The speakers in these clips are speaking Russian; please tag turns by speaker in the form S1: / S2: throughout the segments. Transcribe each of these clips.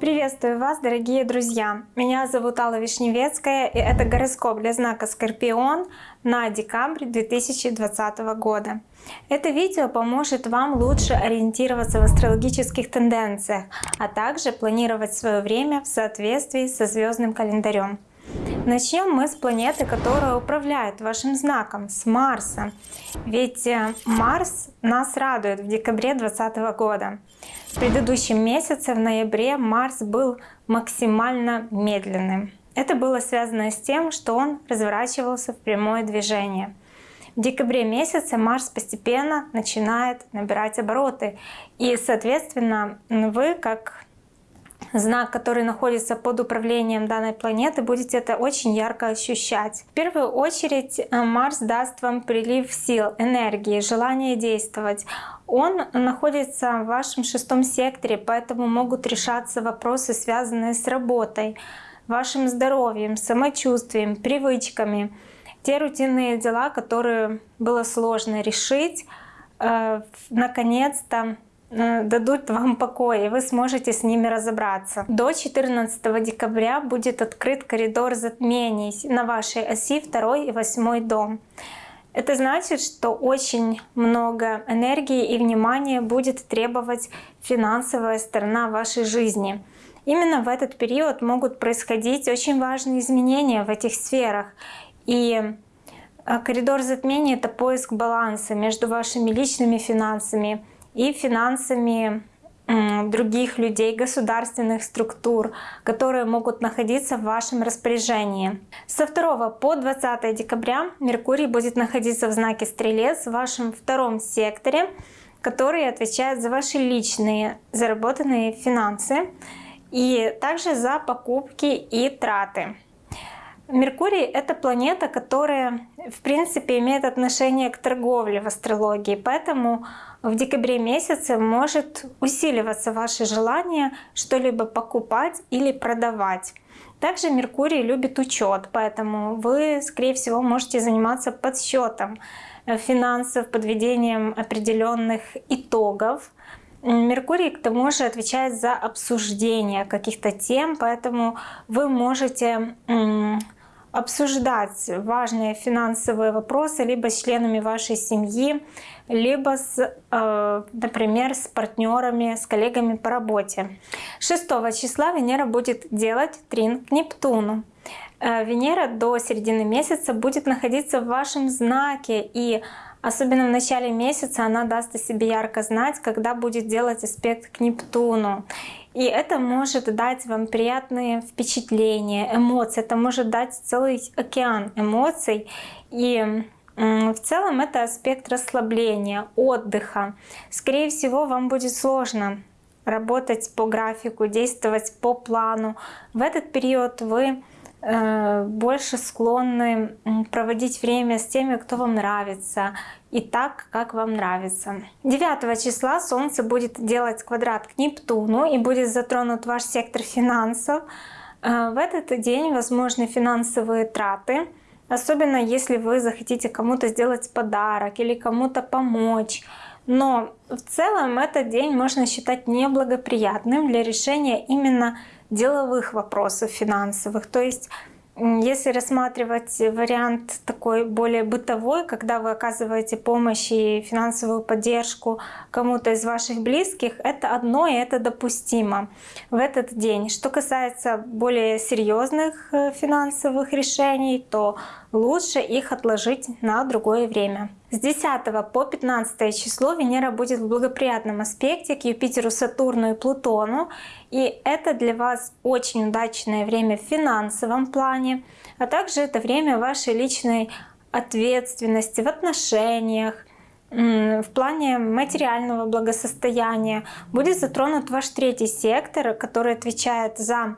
S1: Приветствую вас, дорогие друзья! Меня зовут Алла Вишневецкая, и это гороскоп для знака Скорпион на декабрь 2020 года. Это видео поможет вам лучше ориентироваться в астрологических тенденциях, а также планировать свое время в соответствии со звездным календарем. Начнем мы с планеты, которая управляет вашим знаком, с Марса. Ведь э, Марс нас радует в декабре 2020 года. В предыдущем месяце, в ноябре, Марс был максимально медленным. Это было связано с тем, что он разворачивался в прямое движение. В декабре месяце Марс постепенно начинает набирать обороты. И, соответственно, вы, как знак, который находится под управлением данной планеты, будете это очень ярко ощущать. В первую очередь э, Марс даст вам прилив сил, энергии, желание действовать. Он находится в вашем шестом секторе, поэтому могут решаться вопросы, связанные с работой, вашим здоровьем, самочувствием, привычками. Те рутинные дела, которые было сложно решить, э, наконец-то дадут вам покой, и вы сможете с ними разобраться. До 14 декабря будет открыт коридор затмений на вашей оси 2 и 8 дом. Это значит, что очень много энергии и внимания будет требовать финансовая сторона вашей жизни. Именно в этот период могут происходить очень важные изменения в этих сферах. И э, коридор затмения — это поиск баланса между вашими личными финансами, и финансами других людей, государственных структур, которые могут находиться в вашем распоряжении. Со 2 по 20 декабря Меркурий будет находиться в знаке Стрелец в вашем втором секторе, который отвечает за ваши личные заработанные финансы и также за покупки и траты. Меркурий — это планета, которая, в принципе, имеет отношение к торговле в астрологии, поэтому в декабре месяце может усиливаться ваше желание что-либо покупать или продавать. Также Меркурий любит учет, поэтому вы, скорее всего, можете заниматься подсчетом финансов, подведением определенных итогов. Меркурий к тому же отвечает за обсуждение каких-то тем, поэтому вы можете обсуждать важные финансовые вопросы либо с членами вашей семьи, либо, с, э, например, с партнерами, с коллегами по работе. 6 числа Венера будет делать трин к Нептуну. Э, Венера до середины месяца будет находиться в вашем знаке и Особенно в начале месяца она даст о себе ярко знать, когда будет делать аспект к Нептуну. И это может дать вам приятные впечатления, эмоции. Это может дать целый океан эмоций. И в целом это аспект расслабления, отдыха. Скорее всего, вам будет сложно работать по графику, действовать по плану. В этот период вы больше склонны проводить время с теми, кто вам нравится, и так, как вам нравится. 9 числа Солнце будет делать квадрат к Нептуну и будет затронут ваш сектор финансов. Э, в этот день возможны финансовые траты, особенно если вы захотите кому-то сделать подарок или кому-то помочь. Но в целом этот день можно считать неблагоприятным для решения именно деловых вопросов финансовых. То есть если рассматривать вариант такой более бытовой, когда вы оказываете помощь и финансовую поддержку кому-то из ваших близких, это одно и это допустимо в этот день. Что касается более серьезных э, финансовых решений, то лучше их отложить на другое время. С 10 по 15 число Венера будет в благоприятном аспекте к Юпитеру, Сатурну и Плутону. И это для вас очень удачное время в финансовом плане, а также это время вашей личной ответственности в отношениях, в плане материального благосостояния. Будет затронут ваш третий сектор, который отвечает за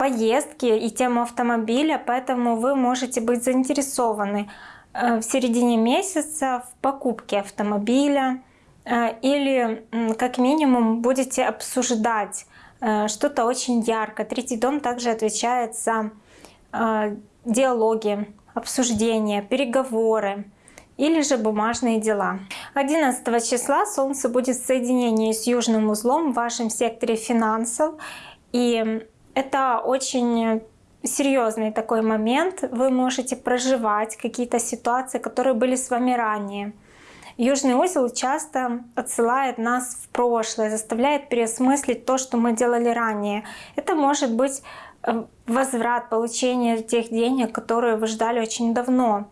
S1: поездки и тему автомобиля, поэтому вы можете быть заинтересованы э, в середине месяца в покупке автомобиля э, или как минимум будете обсуждать э, что-то очень ярко. Третий дом также отвечает за диалоги, обсуждения, переговоры. или же бумажные дела. 11 числа Солнце будет в соединении с южным узлом в вашем секторе финансов. И это очень серьезный такой момент. Вы можете проживать какие-то ситуации, которые были с вами ранее. Южный узел часто отсылает нас в прошлое, заставляет переосмыслить то, что мы делали ранее. Это может быть э, возврат, получение тех денег, которые вы ждали очень давно.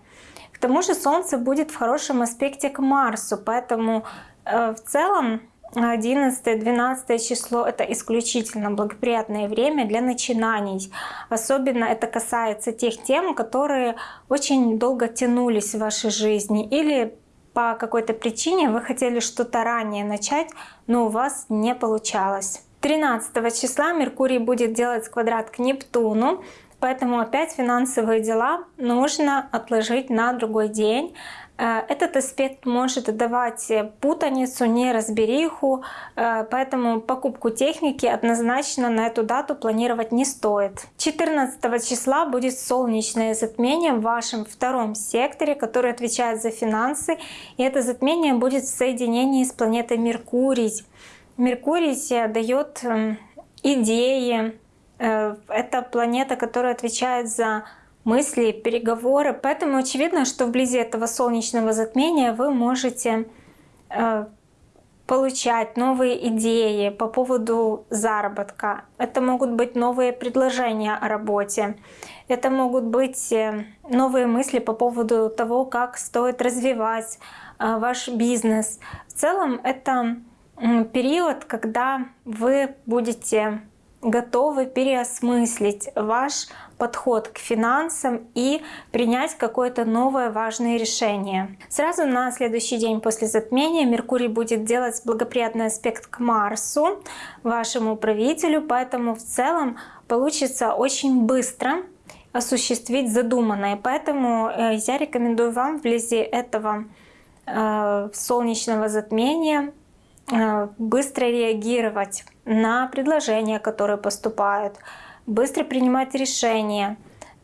S1: К тому же Солнце будет в хорошем аспекте к Марсу, поэтому э, в целом 11-12 число — это исключительно благоприятное время для начинаний. Особенно это касается тех тем, которые очень долго тянулись в вашей жизни или по какой-то причине вы хотели что-то ранее начать, но у вас не получалось. 13 числа Меркурий будет делать квадрат к Нептуну, поэтому опять финансовые дела нужно отложить на другой день. Э, этот аспект может давать путаницу, неразбериху, э, поэтому покупку техники однозначно на эту дату планировать не стоит. 14 числа будет солнечное затмение в вашем втором секторе, который отвечает за финансы, и это затмение будет в соединении с планетой Меркурий. Меркурий дает эм, идеи, э, это планета, которая отвечает за мысли, переговоры. Поэтому очевидно, что вблизи этого солнечного затмения вы можете э, получать новые идеи по поводу заработка. Это могут быть новые предложения о работе. Это могут быть э, новые мысли по поводу того, как стоит развивать э, ваш бизнес. В целом это период, когда вы будете готовы переосмыслить ваш подход к финансам и принять какое-то новое важное решение. Сразу на следующий день после затмения Меркурий будет делать благоприятный аспект к Марсу, вашему правителю, поэтому в целом получится очень быстро осуществить задуманное. Поэтому э, я рекомендую вам вблизи этого э, солнечного затмения быстро реагировать на предложения, которые поступают, быстро принимать решения,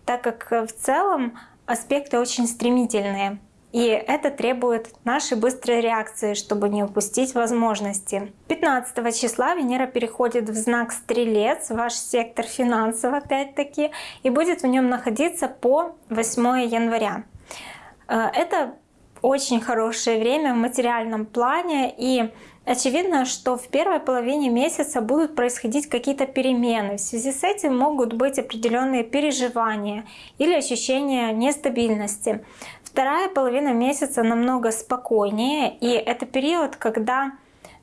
S1: так как э, в целом аспекты очень стремительные. И это требует нашей быстрой реакции, чтобы не упустить возможности. 15 числа Венера переходит в знак Стрелец, ваш сектор финансов опять-таки, и будет в нем находиться по 8 января. Э, это очень хорошее время в материальном плане, и Очевидно, что в первой половине месяца будут происходить какие-то перемены. В связи с этим могут быть определенные переживания или ощущения нестабильности. Вторая половина месяца намного спокойнее, и это период, когда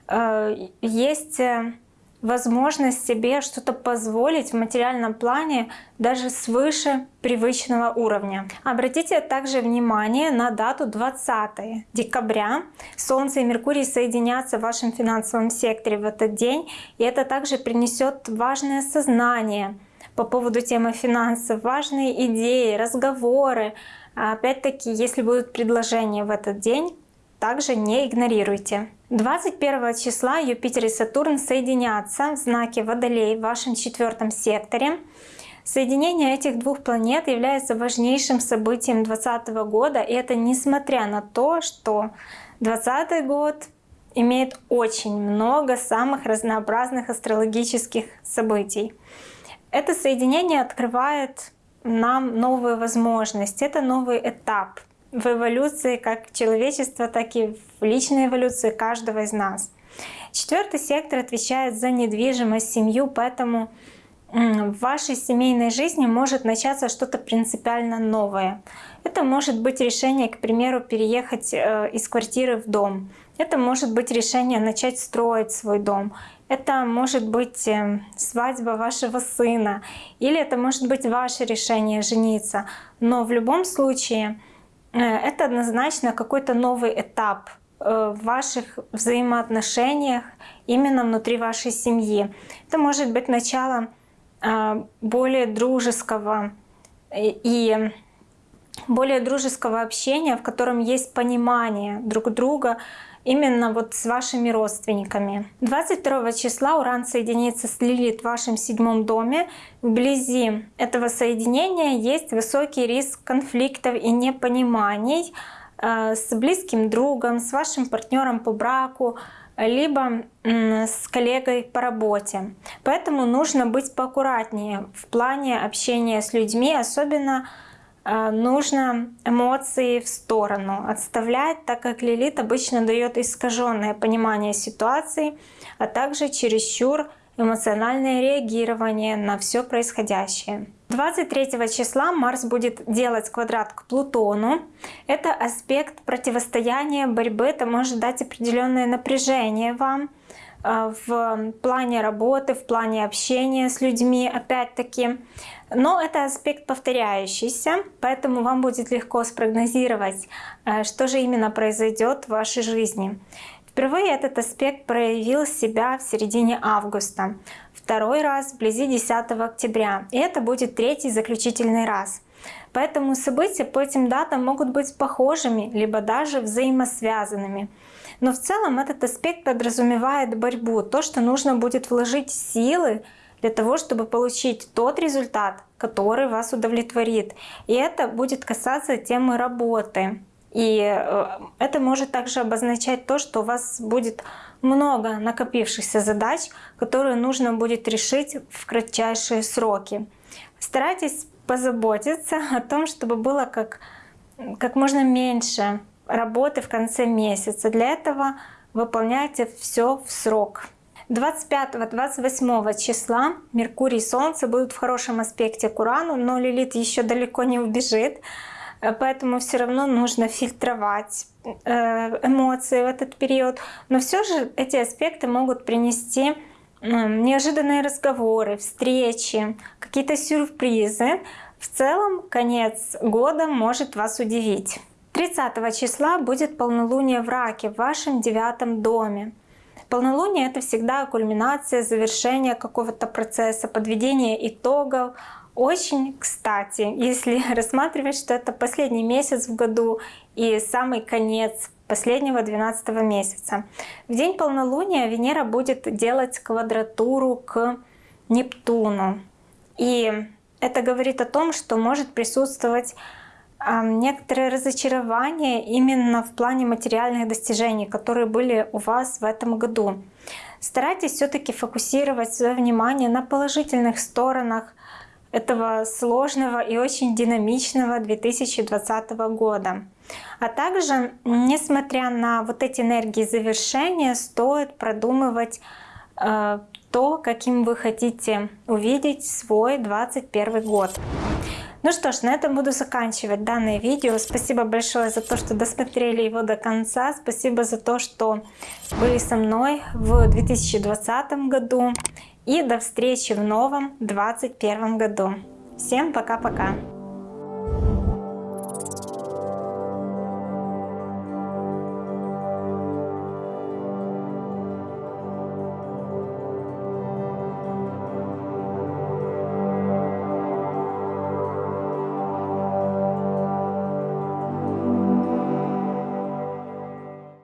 S1: э, есть э, возможность себе что-то позволить в материальном плане даже свыше привычного уровня. Обратите также внимание на дату 20 декабря. Солнце и Меркурий соединятся в вашем финансовом секторе в этот день, и это также принесет важное сознание по поводу темы финансов, важные идеи, разговоры. Опять-таки, если будут предложения в этот день, также не игнорируйте. 21 числа Юпитер и Сатурн соединятся в знаке Водолей в вашем четвертом секторе. Соединение этих двух планет является важнейшим событием 2020 года, и это несмотря на то, что 2020 год имеет очень много самых разнообразных астрологических событий. Это соединение открывает нам новые возможности, это новый этап в эволюции как человечества, так и в личной эволюции каждого из нас. Четвертый сектор отвечает за недвижимость, семью, поэтому в вашей семейной жизни может начаться что-то принципиально новое. Это может быть решение, к примеру, переехать э, из квартиры в дом. Это может быть решение начать строить свой дом. Это может быть э, свадьба вашего сына. Или это может быть ваше решение жениться. Но в любом случае это однозначно какой-то новый этап э, в ваших взаимоотношениях именно внутри вашей семьи. Это может быть начало э, более дружеского и более дружеского общения, в котором есть понимание друг друга, именно вот с вашими родственниками. 22 числа Уран соединится с Лилит в вашем седьмом доме. Вблизи этого соединения есть высокий риск конфликтов и непониманий. э, с близким другом, с вашим партнером по браку, либо с коллегой по работе. Поэтому нужно быть поаккуратнее в плане общения с людьми, особенно нужно эмоции в сторону отставлять, так как Лилит обычно дает искаженное понимание ситуации, а также чересчур эмоциональное реагирование на все происходящее. 23 числа Марс будет делать квадрат к Плутону. Это аспект противостояния, борьбы, это может дать определенное напряжение вам э, в плане работы, в плане общения с людьми, опять-таки. Но это аспект повторяющийся, поэтому вам будет легко спрогнозировать, э, что же именно произойдет в вашей жизни. Впервые этот аспект проявил себя в середине августа, второй раз вблизи 10 октября, и это будет третий заключительный раз. Поэтому события по этим датам могут быть похожими, либо даже взаимосвязанными. Но в целом этот аспект подразумевает борьбу, то, что нужно будет вложить силы для того, чтобы получить тот результат, который вас удовлетворит. И это будет касаться темы работы. И э, это может также обозначать то, что у вас будет много накопившихся задач, которые нужно будет решить в кратчайшие сроки. Старайтесь позаботиться о том, чтобы было как, как можно меньше работы в конце месяца. Для этого выполняйте все в срок. 25-28 числа Меркурий и Солнце будут в хорошем аспекте к Урану, но Лилит еще далеко не убежит. Поэтому все равно нужно фильтровать э, эмоции в этот период. Но все же эти аспекты могут принести неожиданные разговоры, встречи, какие-то сюрпризы. В целом конец года может вас удивить. 30 числа будет полнолуние в Раке в вашем девятом доме. Полнолуние — это всегда кульминация, завершение какого-то процесса, подведение итогов, очень кстати, если рассматривать, что это последний месяц в году и самый конец последнего 12 месяца. В день полнолуния Венера будет делать квадратуру к Нептуну. И это говорит о том, что может присутствовать некоторое разочарование именно в плане материальных достижений, которые были у вас в этом году. Старайтесь все-таки фокусировать свое внимание на положительных сторонах этого сложного и очень динамичного 2020 года. А также, несмотря на вот эти энергии завершения, стоит продумывать э, то, каким вы хотите увидеть свой 2021 год. Ну что ж, на этом буду заканчивать данное видео. Спасибо большое за то, что досмотрели его до конца. Спасибо за то, что были со мной в 2020 году. И до встречи в новом 2021 году. Всем пока-пока!